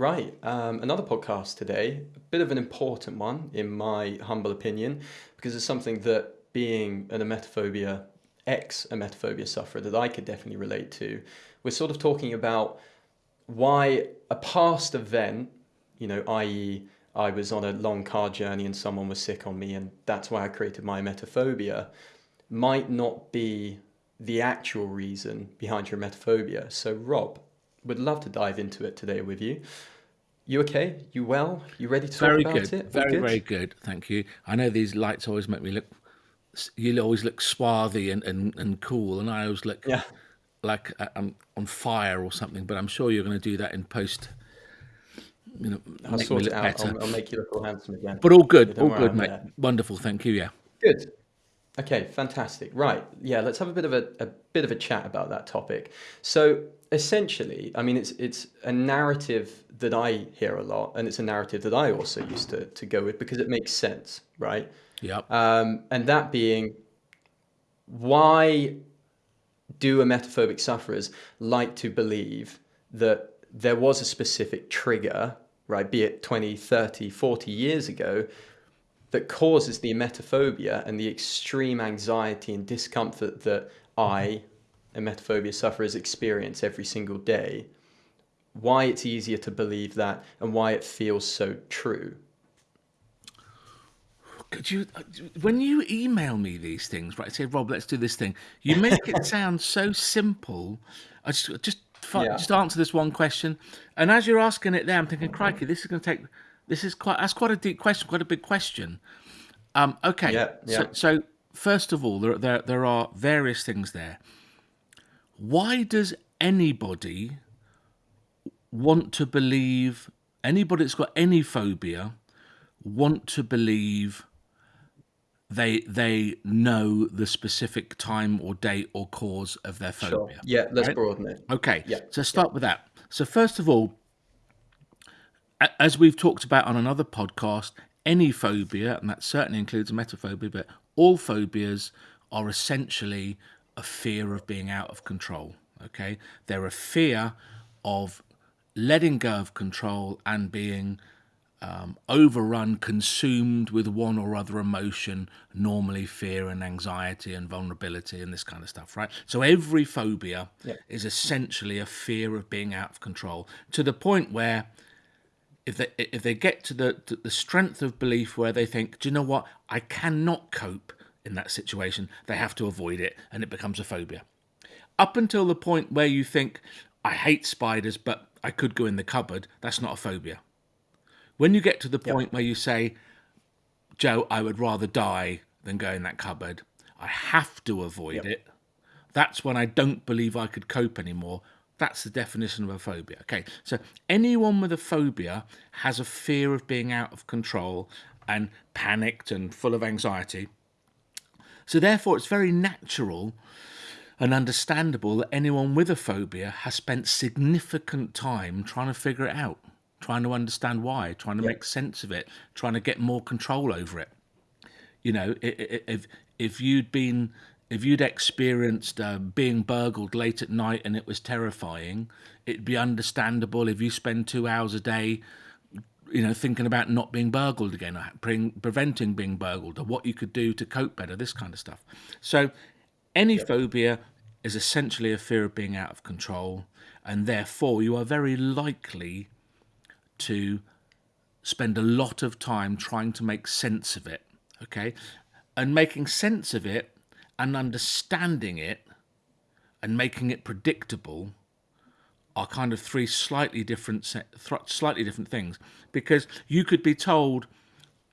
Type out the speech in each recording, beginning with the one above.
Right. Um, another podcast today, a bit of an important one, in my humble opinion, because it's something that being an emetophobia, ex emetophobia sufferer, that I could definitely relate to. We're sort of talking about why a past event, you know, i.e., I was on a long car journey and someone was sick on me, and that's why I created my emetophobia, might not be the actual reason behind your emetophobia. So, Rob, would love to dive into it today with you. You okay? You well? You ready to talk Very about good. it? All Very, good? very good. Thank you. I know these lights always make me look. You always look swarthy and, and, and cool, and I always look Yeah. like I- I'm on fire or something. But I'm sure you're going to do that in post. You know, I'll make me sort it out. better. I'll, I'll make you look all handsome again. But all good, all good, mate. there. Wonderful. Thank you. Yeah. Good. Okay, fantastic. Right. Yeah, let's have a bit of a, a bit of a chat about that topic. So essentially, I mean it's it's a narrative that I hear a lot, and it's a narrative that I also used to, to go with because it makes sense, right? Yep. Um, and that being why do emetophobic sufferers like to believe that there was a specific trigger, right, be it 20, 30, 40 years ago, that causes the emetophobia and the extreme anxiety and discomfort that I, emetophobia sufferers, experience every single day? Why it's easier to believe that and why it feels so true. Could you, uh, when you email me these things, right? Say, Rob, let's do this thing. You make it sound so simple. I just, just, Yeah. just answer this one question. And as you're asking it there, I'm thinking, crikey, this is going to take. This is quite. That's quite a deep question. Quite a big question. Um, okay. Yeah, So, yeah. so first of all, there, there, there are various things there. Why does anybody want to believe? Anybody that's got any phobia want to believe they they know the specific time or date or cause of their Sure. phobia. Yeah, let's right? broaden it. Okay, Yeah, so start with that. So first of all, as we've talked about on another podcast, any phobia, and that certainly includes emetophobia, but all phobias are essentially a fear of being out of control. Okay, they're a fear of letting go of control and being um, overrun, consumed with one or other emotion, normally fear and anxiety and vulnerability and this kind of stuff, right? So every phobia Yeah. is essentially a fear of being out of control to the point where if they if they get to the to the strength of belief where they think, do you know what, I cannot cope in that situation, they have to avoid it and it becomes a phobia. Up until the point where you think, I hate spiders, but I could go in the cupboard, that's not a phobia. When you get to the point where you say, Joe, I would rather die than go in that cupboard, I have to avoid it, that's when I don't believe I could cope anymore. That's the definition of a phobia. Okay, so anyone with a phobia has a fear of being out of control and panicked and full of anxiety. So, therefore, it's very natural and understandable that anyone with a phobia has spent significant time trying to figure it out, trying to understand why, trying to make sense of it, trying to get more control over it. You know, if if you'd been if you'd experienced uh, being burgled late at night and it was terrifying, it'd be understandable if you spend two hours a day you know, thinking about not being burgled again, or pre- preventing being burgled, or what you could do to cope better, this kind of stuff. So, any phobia is essentially a fear of being out of control, and therefore you are very likely to spend a lot of time trying to make sense of it. Okay, and making sense of it and understanding it and making it predictable are kind of three slightly different slightly different things. Because you could be told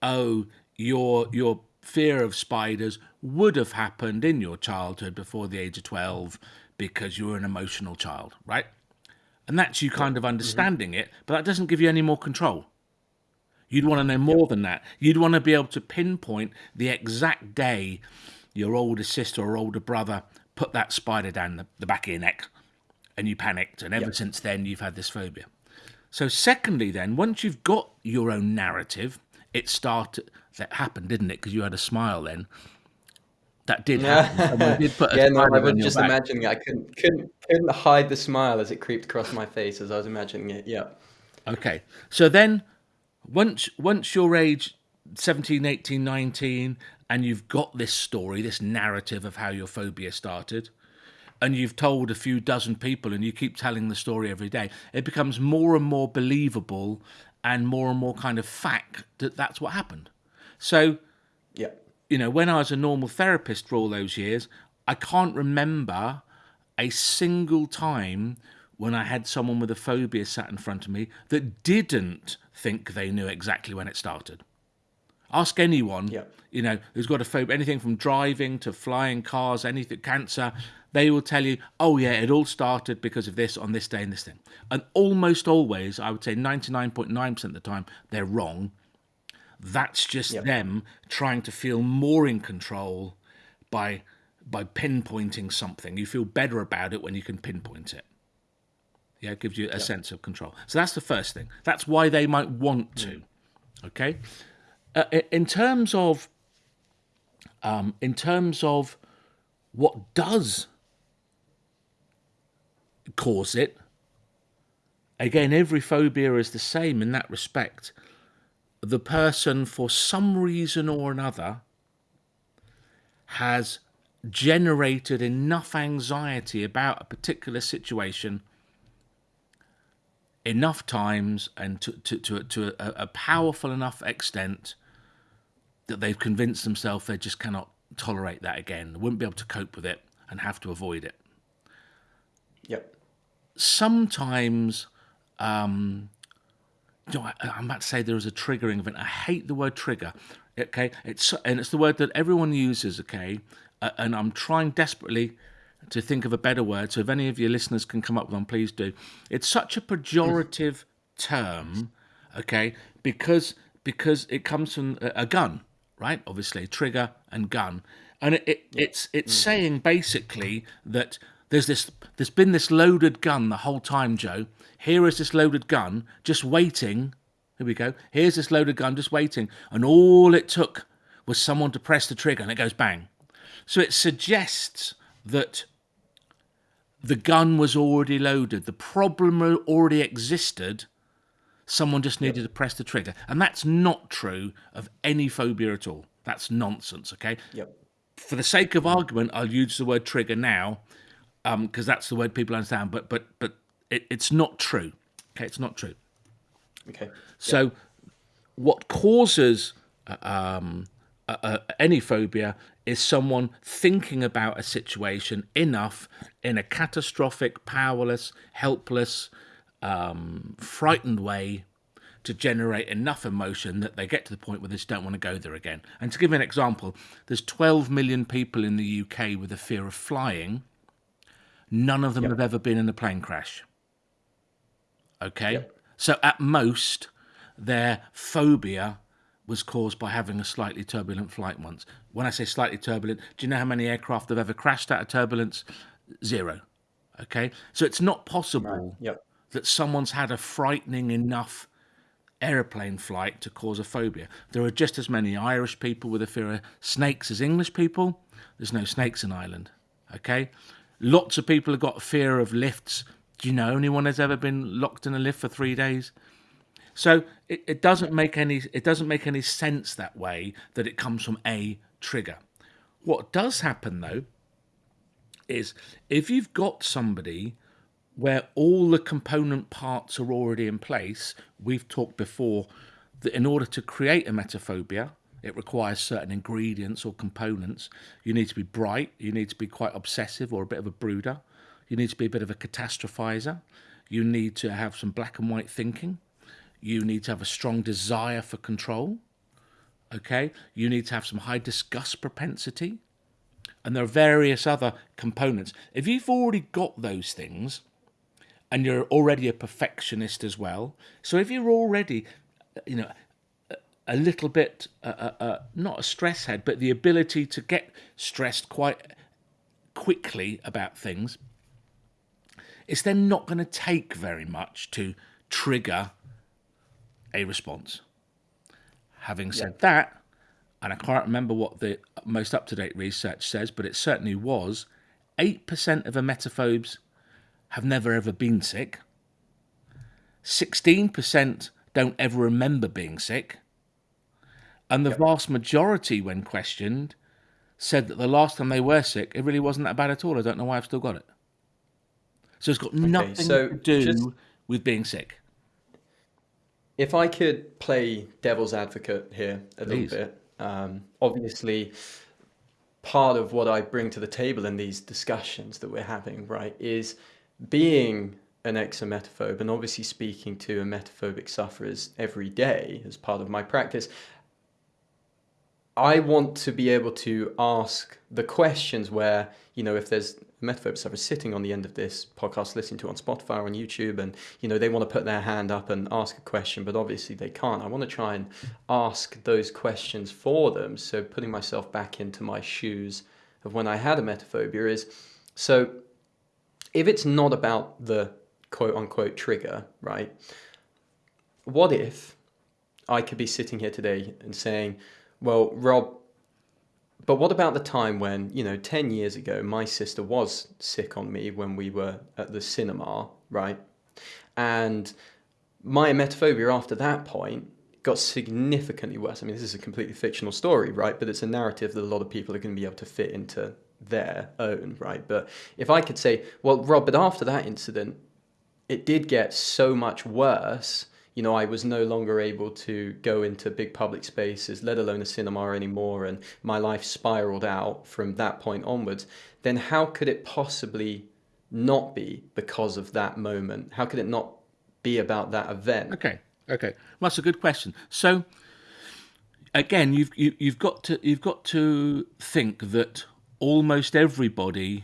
oh your your fear of spiders would have happened in your childhood before the age of 12 because you were an emotional child right? And that's you kind of mm-hmm. understanding it but that doesn't give you any more control. You'd want to know more than that. You'd want to be able to pinpoint the exact day your older sister or older brother put that spider down the, the back of your neck and you panicked, and ever since then you've had this phobia. So, secondly, then once you've got your own narrative, it started. That happened, didn't it? Because you had a smile then. That did happen. Did put yeah, no, I was just back. imagining it. I couldn't, couldn't, couldn't hide the smile as it creeped across my face as I was imagining it. Yeah. Okay. So then once once you're age 17, 18, 19 and you've got this story, this narrative of how your phobia started, and you've told a few dozen people and you keep telling the story every day, it becomes more and more believable and more and more kind of fact that that's what happened. So, Yeah. you know, when I was a normal therapist for all those years, I can't remember a single time when I had someone with a phobia sat in front of me that didn't think they knew exactly when it started. Ask anyone, Yeah. you know, who's got a phobia, anything from driving to flying cars, anything, cancer, they will tell you, oh, yeah, it all started because of this on this day and this thing. And almost always, I would say 99.9% of the time, they're wrong. That's just Yeah. them trying to feel more in control by by pinpointing something. You feel better about it when you can pinpoint it. Yeah, it gives you a sense of control. So that's the first thing. That's why they might want to. Okay. Uh, in terms of, um, in terms of what does cause it, again, every phobia is the same in that respect. The person, for some reason or another, has generated enough anxiety about a particular situation enough times and to, to, to, to a, a powerful enough extent that they've convinced themselves they just cannot tolerate that again, they wouldn't be able to cope with it and have to avoid it. Yep. Sometimes, um, you know, I, I'm about to say there is a triggering event. I hate the word trigger. Okay, it's and it's the word that everyone uses. Okay, uh, and I'm trying desperately to think of a better word. So if any of your listeners can come up with one, please do. It's such a pejorative term, okay, because because it comes from a, a gun, right? Obviously, trigger and gun, and it, it it's it's saying basically that there's this there's been this loaded gun the whole time, Joe. Here is this loaded gun just waiting. Here we go. Here's this loaded gun just waiting, and all it took was someone to press the trigger, and it goes bang. So it suggests that the gun was already loaded, the problem already existed. Someone just needed to press the trigger. And that's not true of any phobia at all. That's nonsense, okay? Yep. For the sake of argument, I'll use the word trigger now because that's the word people understand, but but but it, it's not true. Okay, it's not true. Okay. So, what causes uh, um, uh, uh, any phobia is someone thinking about a situation enough in a catastrophic, powerless, helpless, um, frightened way to generate enough emotion that they get to the point where they just don't want to go there again. And to give you an example, there's 12 million people in the UK with a fear of flying. None of them have ever been in a plane crash. Okay? So at most, their phobia was caused by having a slightly turbulent flight once. When I say slightly turbulent, do you know how many aircraft have ever crashed out of turbulence? Zero. Okay? So it's not possible Yep. that someone's had a frightening enough aeroplane flight to cause a phobia. There are just as many Irish people with a fear of snakes as English people. There's no snakes in Ireland. Okay? Lots of people have got fear of lifts. Do you know anyone has ever been locked in a lift for three days? So it, it doesn't make any it doesn't make any sense that way that it comes from a trigger. What does happen though is if you've got somebody where all the component parts are already in place, we've talked before that in order to create a emetophobia, it requires certain ingredients or components. You need to be bright, you need to be quite obsessive or a bit of a brooder, you need to be a bit of a catastrophizer, you need to have some black and white thinking, you need to have a strong desire for control. Okay, you need to have some high disgust propensity, and there are various other components. If you've already got those things, and you're already a perfectionist as well, so if you're already, you know, a- little bit uh, uh, uh, not a stress head, but the ability to get stressed quite quickly about things, it's then not going to take very much to trigger a response. Having said that, and I can't remember what the most up to date research says, but it certainly was 8% of emetophobes have never ever been sick. 16% don't ever remember being sick. And the vast majority, when questioned, said that the last time they were sick, it really wasn't that bad at all. I don't know why I've still got it. So it's got nothing so to do just- with being sick. If I could play devil's advocate here a Please. little bit, um, obviously, part of what I bring to the table in these discussions that we're having, right, is being an ex-emetophobe and obviously speaking to emetophobic sufferers every day as part of my practice. I want to be able to ask the questions where, you know, if there's a emetophobic sufferer sitting on the end of this podcast listening to on Spotify or on YouTube and, you know, they want to put their hand up and ask a question, but obviously they can't. I want to try and ask those questions for them. So putting myself back into my shoes of when I had a emetophobia is so if it's not about the quote unquote trigger, right? What if I could be sitting here today and saying, well, Rob, but what about the time when, you know, 10 years ago, my sister was sick on me when we were at the cinema, right? And my emetophobia after that point got significantly worse. I mean, this is a completely fictional story, right? But it's a narrative that a lot of people are going to be able to fit into their own, right? But if I could say, well, Rob, but after that incident, it did get so much worse. You know, I was no longer able to go into big public spaces, let alone a cinema anymore, and my life spiraled out from that point onwards. Then how could it possibly not be because of that moment? How could it not be about that event? Okay, okay, well, that's a good question. So, again, you've you, you've got to you've got to think that almost everybody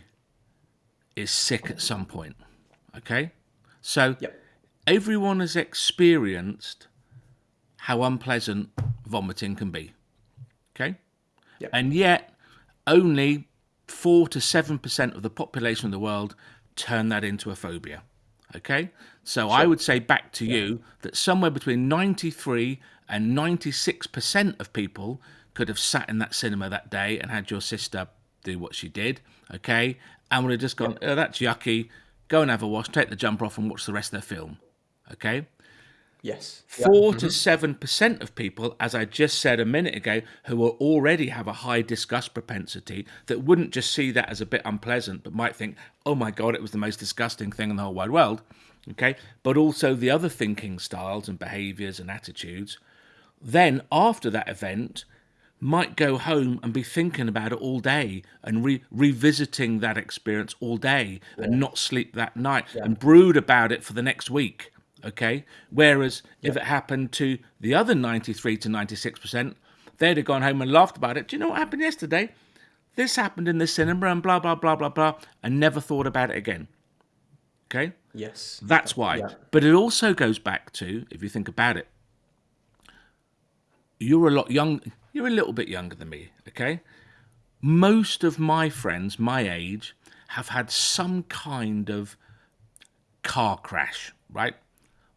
is sick at some point. Okay, so Yep. Everyone has experienced how unpleasant vomiting can be. Okay, Yep. and yet only four to seven percent of the population of the world turn that into a phobia. Okay, so I would say back to you that somewhere between 93 and 96 percent of people could have sat in that cinema that day and had your sister do what she did. Okay, and would have just gone, oh, that's yucky. Go and have a wash, take the jumper off, and watch the rest of the film. Okay, Yes. four to mm-hmm. seven percent of people, as I just said a minute ago, who will already have a high disgust propensity, that wouldn't just see that as a bit unpleasant, but might think, "Oh my god, it was the most disgusting thing in the whole wide world." Okay, but also the other thinking styles and behaviours and attitudes. Then after that event, might go home and be thinking about it all day and re- revisiting that experience all day and not sleep that night and brood about it for the next week. Okay. Whereas if it happened to the other 93 to 96%, they'd have gone home and laughed about it. Do you know what happened yesterday? This happened in the cinema and blah, blah, blah, blah, blah, and never thought about it again. Okay. Yes. That's why. Yeah. But it also goes back to, if you think about it, you're a lot young. You're a little bit younger than me, okay? Most of my friends my age have had some kind of car crash, right?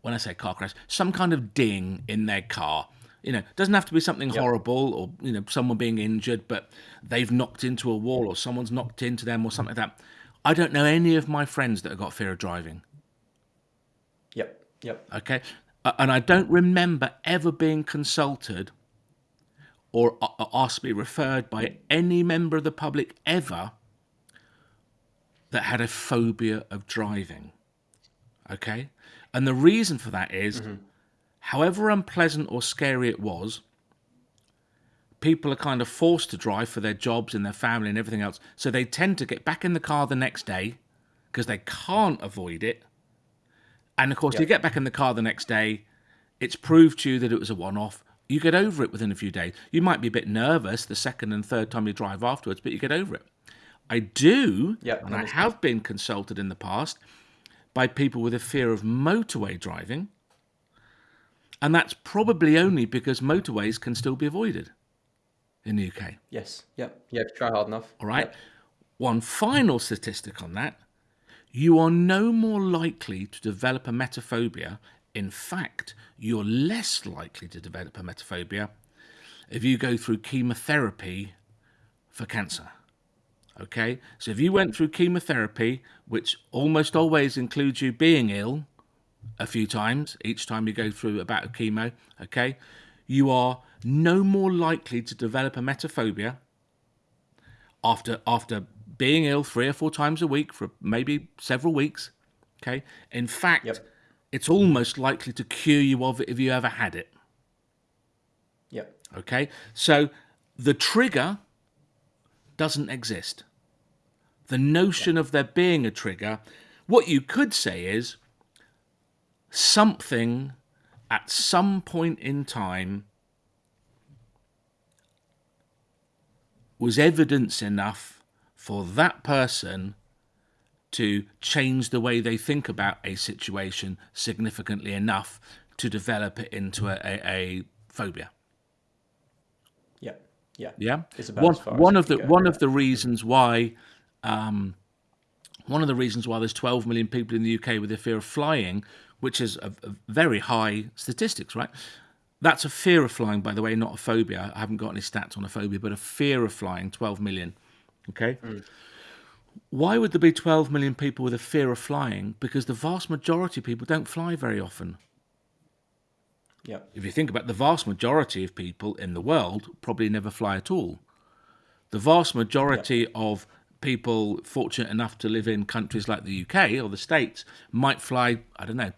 When I say car crash, some kind of ding in their car. You know, doesn't have to be something horrible or you know someone being injured, but they've knocked into a wall or someone's knocked into them or something like that. I don't know any of my friends that have got fear of driving. Yep. Yep. Okay. Uh, And I don't remember ever being consulted or a- a- asked to be referred by any member of the public ever that had a phobia of driving. Okay. And the reason for that is, mm-hmm. however unpleasant or scary it was, people are kind of forced to drive for their jobs and their family and everything else. So they tend to get back in the car the next day because they can't avoid it. And of course, you get back in the car the next day, it's proved to you that it was a one off. You get over it within a few days. You might be a bit nervous the second and third time you drive afterwards, but you get over it. I do, Yep, and I have been consulted in the past by people with a fear of motorway driving. And that's probably only because motorways can still be avoided in the UK. Yes. Yep. You Try hard enough. All right. One final statistic on that you are no more likely to develop a emetophobia. In fact, you're less likely to develop a emetophobia if you go through chemotherapy for cancer. Okay? So if you went through chemotherapy, which almost always includes you being ill a few times each time you go through about a bout of chemo, okay, you are no more likely to develop a emetophobia after after being ill three or four times a week for maybe several weeks. Okay. In fact, Yep. it's almost likely to cure you of it if you ever had it. Yep. Okay. So the trigger doesn't exist. The notion of there being a trigger, what you could say is something at some point in time was evidence enough for that person to change the way they think about a situation significantly enough to develop it into a, a, a phobia. Yeah. Yeah, It's about one one of the go, one yeah. of the reasons why, um, one of the reasons why there's 12 million people in the UK with a fear of flying, which is a, a very high statistics, right? That's a fear of flying, by the way, not a phobia. I haven't got any stats on a phobia, but a fear of flying, 12 million. Okay. Mm. Why would there be 12 million people with a fear of flying? Because the vast majority of people don't fly very often Yep. if you think about the vast majority of people in the world probably never fly at all. The vast majority of people fortunate enough to live in countries like the UK or the States might fly I don't know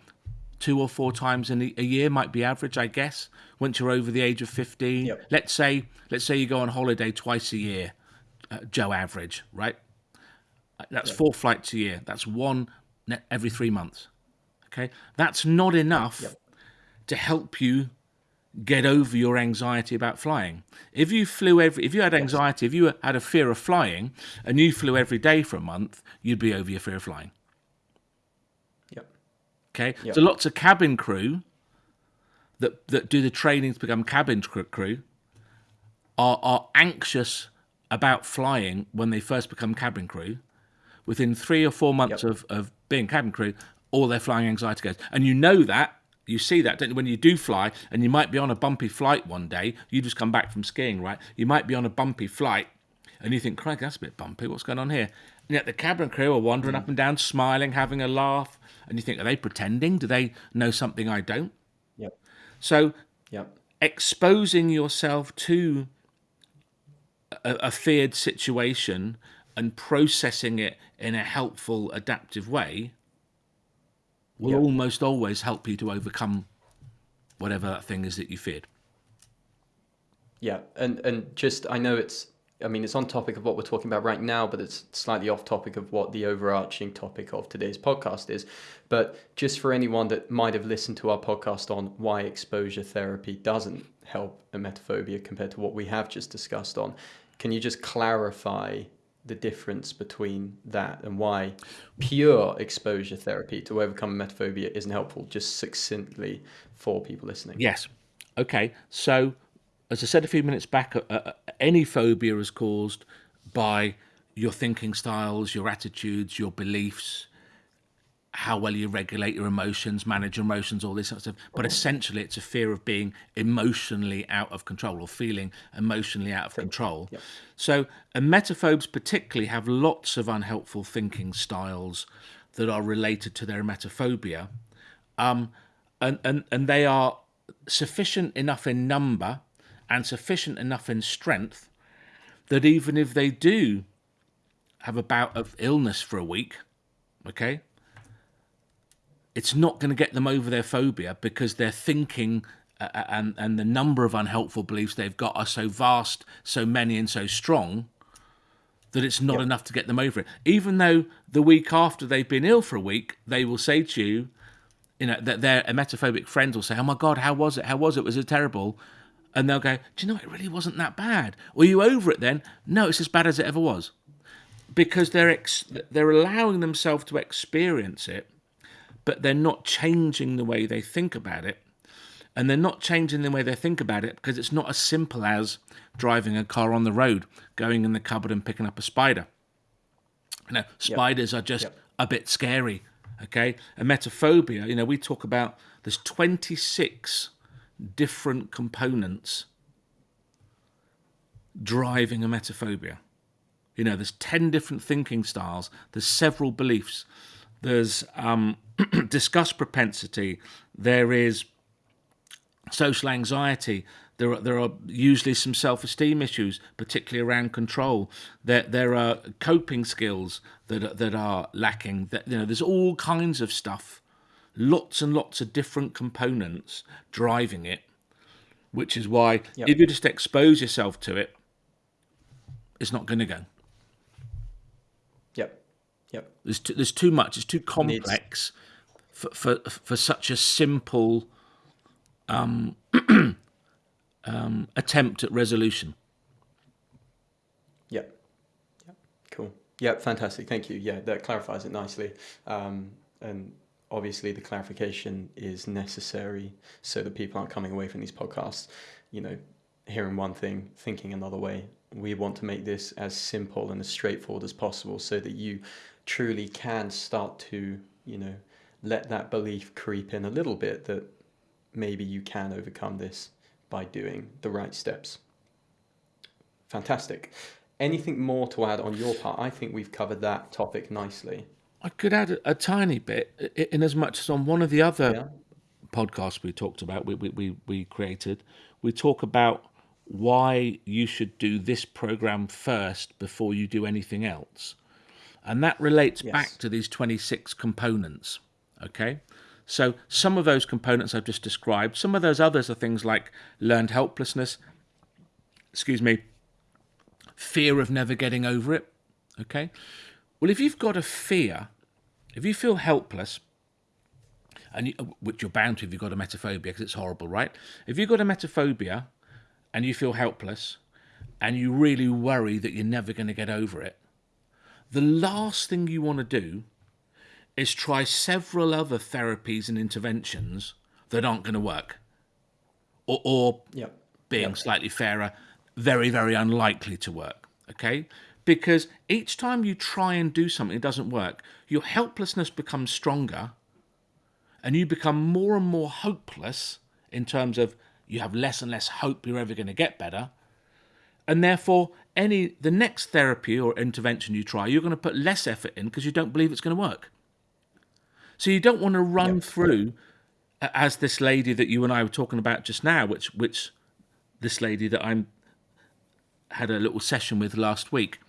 two or four times in a year might be average I guess once you're over the age of 15 Yep. let's say let's say you go on holiday twice a year uh, Joe average right? That's four flights a year. That's one every 3 months okay? That's not enough Yep. To help you get over your anxiety about flying. If you flew every, if you had anxiety, if you had a fear of flying, and you flew every day for a month, you'd be over your fear of flying. Yep. Okay, Yep. so lots of cabin crew that that do the training to become cabin crew are are anxious about flying when they first become cabin crew. Within three or four months Yep. of, of being cabin crew, all their flying anxiety goes. And you know that, you see that, don't you? When you do fly, and you might be on a bumpy flight one day, you just come back from skiing, right? You might be on a bumpy flight, and you think, Craig, that's a bit bumpy. What's going on here? And yet the cabin crew are wandering up and down, smiling, having a laugh. And you think, are they pretending? Do they know something I don't? Yep. So Yep. exposing yourself to a, a feared situation and processing it in a helpful, adaptive way will Yeah. almost always help you to overcome whatever that thing is that you feared. Yeah, and and just I know it's I mean it's on topic of what we're talking about right now, but it's slightly off topic of what the overarching topic of today's podcast is. But just for anyone that might have listened to our podcast on why exposure therapy doesn't help emetophobia compared to what we have just discussed on, can you just clarify the difference between that and why pure exposure therapy to overcome emetophobia isn't helpful, just succinctly for people listening? Yes. Okay. So, as I said a few minutes back, uh, any phobia is caused by your thinking styles, your attitudes, your beliefs, how well you regulate your emotions, manage your emotions, all this sort of stuff. But mm-hmm. essentially, it's a fear of being emotionally out of control or feeling emotionally out of control. So, emetophobes particularly have lots of unhelpful thinking styles that are related to their emetophobia um, and, and, and they are sufficient enough in number and sufficient enough in strength that even if they do have a bout of illness for a week, okay, it's not going to get them over their phobia because their thinking uh, and, and the number of unhelpful beliefs they've got are so vast, so many, and so strong that it's not enough to get them over it. Even though the week after they've been ill for a week, they will say to you, you know, that their emetophobic friends will say, "Oh my God, how was it? How was it? Was it terrible?" And they'll go, "Do you know it really wasn't that bad? Were you over it then?" No, it's as bad as it ever was, because they're ex- they're allowing themselves to experience it, but they're not changing the way they think about it, and they're not changing the way they think about it because it's not as simple as driving a car on the road, going in the cupboard and picking up a spider. You know, spiders are just Yep. a bit scary. Okay, emetophobia. You know, we talk about there's 26 different components driving a emetophobia. You know, there's 10 different thinking styles. There's several beliefs. There's um, disgust propensity, there is social anxiety. There are, there are usually some self-esteem issues, particularly around control. There, there are coping skills that are, that are lacking. That you know, there's all kinds of stuff, lots and lots of different components driving it. Which is why, Yep. if you just expose yourself to it, it's not going to go. Yep. There's too, there's too much. It's too complex for, for for such a simple um, um, attempt at resolution. Yep. Yep. Cool. Yep. Fantastic. Thank you. Yeah, that clarifies it nicely. Um, and obviously, the clarification is necessary so that people aren't coming away from these podcasts, you know, hearing one thing, thinking another way. We want to make this as simple and as straightforward as possible so that you truly can start to, you know, let that belief creep in a little bit that maybe you can overcome this by doing the right steps. Fantastic. Anything more to add on your part? I think we've covered that topic nicely. I could add a, a tiny bit, in as much as on one of the other Yeah. podcasts we talked about, we, we, we, we created, we talk about why you should do this program first before you do anything else. And that relates Yes. back to these 26 components. Okay. So some of those components I've just described, some of those others are things like learned helplessness, excuse me, fear of never getting over it. Okay. Well, if you've got a fear, if you feel helpless, and you, which you're bound to if you've got a emetophobia because it's horrible, right? If you've got a emetophobia and you feel helpless and you really worry that you're never going to get over it, the last thing you want to do is try several other therapies and interventions that aren't going to work, or, or Yep. being slightly fairer, very, very unlikely to work. Okay? Because each time you try and do something, it doesn't work, your helplessness becomes stronger and you become more and more hopeless in terms of you have less and less hope you're ever going to get better. And therefore, any the next therapy or intervention you try, you're going to put less effort in because you don't believe it's going to work. So you don't want to run through as this lady that you and I were talking about just now, which which this lady that I'm had a little session with last week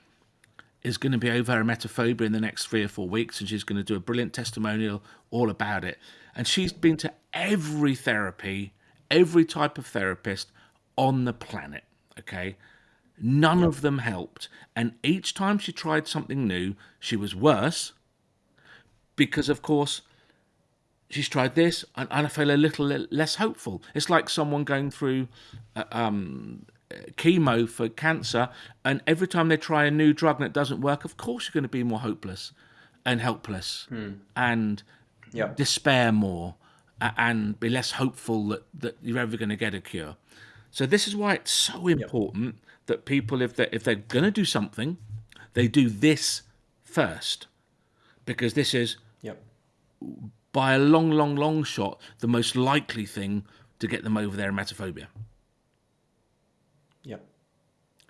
is going to be over her emetophobia in the next three or four weeks, and she's going to do a brilliant testimonial all about it. And she's been to every therapy, every type of therapist on the planet. Okay, none of them helped, and each time she tried something new, she was worse because, of course, she's tried this and, and I feel a little less hopeful. It's like someone going through uh, um, chemo for cancer, and every time they try a new drug and it doesn't work, of course you're going to be more hopeless and helpless and Yep. despair more and be less hopeful that, that you're ever going to get a cure. So this is why it's so important that people, if they're, if they're going to do something, they do this first, because this is Yep. by a long, long, long shot, the most likely thing to get them over their emetophobia Yep.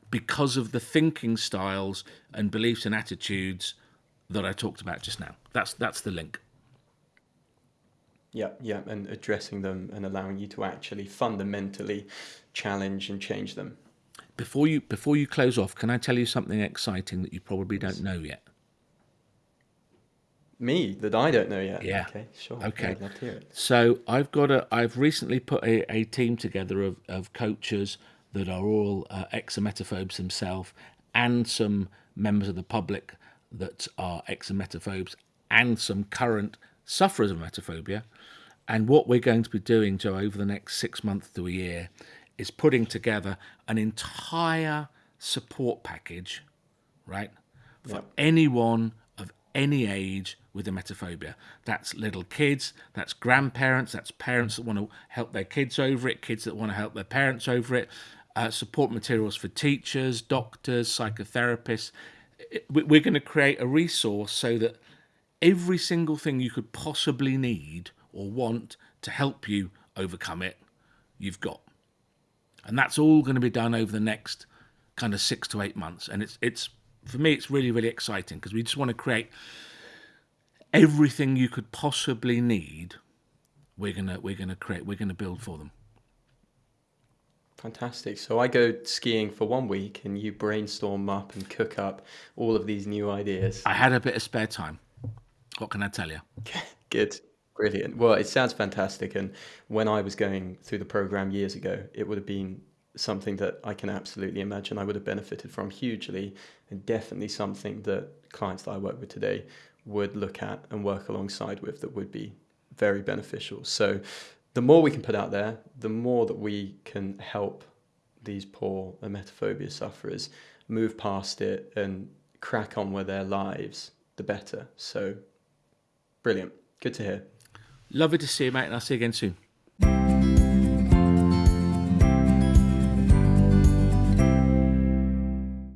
because of the thinking styles and beliefs and attitudes that I talked about just now. That's that's the link. Yeah, yeah, and addressing them and allowing you to actually fundamentally challenge and change them. Before you before you close off, can I tell you something exciting that you probably don't know yet? Me, that I don't know yet. Yeah. Okay, sure. Okay. I'd love to hear it. So I've got a. I've recently put a, a team together of, of coaches that are all uh, ex-emetophobes themselves, and some members of the public that are ex-emetophobes, and some current sufferers of emetophobia. And what we're going to be doing, Joe, over the next six months to a year, is putting together an entire support package, right, for Yep. anyone of any age with emetophobia. That's little kids, that's grandparents, that's parents that want to help their kids over it, kids that want to help their parents over it, uh, support materials for teachers, doctors, psychotherapists. We're going to create a resource so that every single thing you could possibly need or want to help you overcome it, you've got. And that's all going to be done over the next kind of six to eight months. And it's it's for me, it's really really exciting because we just want to create everything you could possibly need. We're gonna we're gonna create we're gonna build for them. Fantastic. So I go skiing for one week and you brainstorm up and cook up all of these new ideas. I had a bit of spare time. What can I tell you? Good. Brilliant. Well, it sounds fantastic. And when I was going through the program years ago, it would have been something that I can absolutely imagine I would have benefited from hugely, and definitely something that clients that I work with today would look at and work alongside with that would be very beneficial. So, the more we can put out there, the more that we can help these poor emetophobia sufferers move past it and crack on with their lives, the better. So, brilliant. Good to hear. Lovely to see you, mate, and I'll see you again soon.